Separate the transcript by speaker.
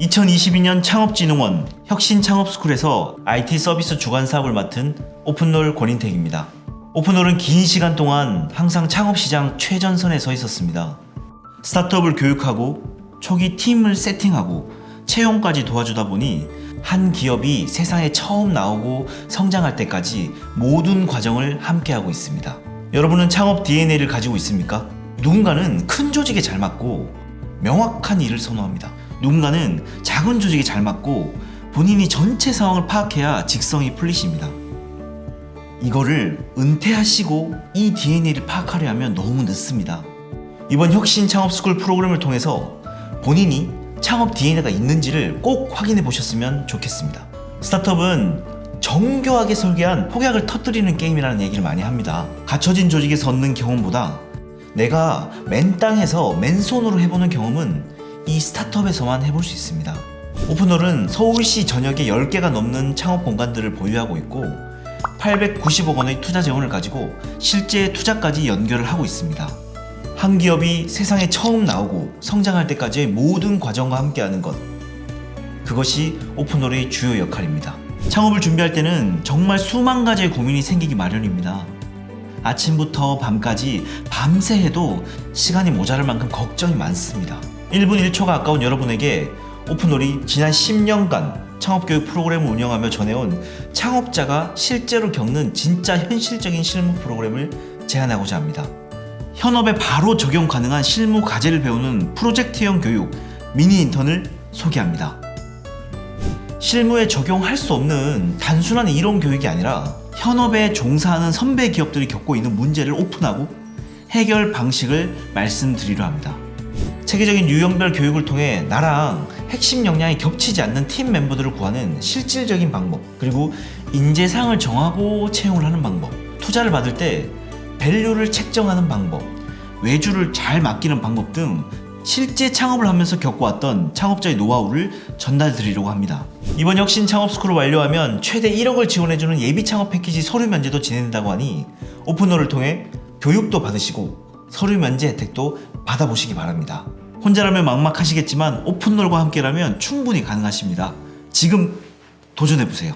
Speaker 1: 2022년 창업진흥원 혁신창업스쿨에서 IT 서비스 주관 사업을 맡은 오픈롤 권인택입니다. 오픈롤은 긴 시간 동안 항상 창업시장 최전선에 서 있었습니다. 스타트업을 교육하고 초기 팀을 세팅하고 채용까지 도와주다 보니 한 기업이 세상에 처음 나오고 성장할 때까지 모든 과정을 함께하고 있습니다. 여러분은 창업 DNA를 가지고 있습니까? 누군가는 큰 조직에 잘 맞고 명확한 일을 선호합니다. 누군가는 작은 조직에 잘 맞고 본인이 전체 상황을 파악해야 직성이 풀리십니다. 이거를 은퇴하시고 이 DNA를 파악하려 하면 너무 늦습니다. 이번 혁신 창업 스쿨 프로그램을 통해서 본인이 창업 DNA가 있는지를 꼭 확인해 보셨으면 좋겠습니다. 스타트업은 정교하게 설계한 폭약을 터뜨리는 게임이라는 얘기를 많이 합니다. 갖춰진 조직에서 얻는 경험보다 내가 맨 땅에서 맨손으로 해보는 경험은 이 스타트업에서만 해볼 수 있습니다. 오픈홀은 서울시 전역에 10개가 넘는 창업 공간들을 보유하고 있고 890억 원의 투자 재원을 가지고 실제 투자까지 연결을 하고 있습니다. 한 기업이 세상에 처음 나오고 성장할 때까지의 모든 과정과 함께하는 것 그것이 오픈홀의 주요 역할입니다. 창업을 준비할 때는 정말 수만 가지의 고민이 생기기 마련입니다. 아침부터 밤까지 밤새 해도 시간이 모자랄 만큼 걱정이 많습니다. 1분 1초가 아까운 여러분에게 오픈홀이 지난 10년간 창업교육 프로그램을 운영하며 전해온 창업자가 실제로 겪는 진짜 현실적인 실무 프로그램을 제안하고자 합니다. 현업에 바로 적용 가능한 실무 과제를 배우는 프로젝트형 교육 미니 인턴을 소개합니다. 실무에 적용할 수 없는 단순한 이론 교육이 아니라 현업에 종사하는 선배 기업들이 겪고 있는 문제를 오픈하고 해결 방식을 말씀드리려 합니다. 체계적인 유형별 교육을 통해 나랑 핵심 역량이 겹치지 않는 팀 멤버들을 구하는 실질적인 방법 그리고 인재상을 정하고 채용을 하는 방법 투자를 받을 때 밸류를 책정하는 방법 외주를 잘 맡기는 방법 등 실제 창업을 하면서 겪어왔던 창업자의 노하우를 전달 드리려고 합니다. 이번 혁신 창업 스쿨을 완료하면 최대 1억을 지원해주는 예비 창업 패키지 서류 면제도 진행된다고 하니 오픈홀을 통해 교육도 받으시고 서류 면제 혜택도 받아보시기 바랍니다. 혼자라면 막막하시겠지만 오픈홀과 함께라면 충분히 가능하십니다. 지금 도전해보세요.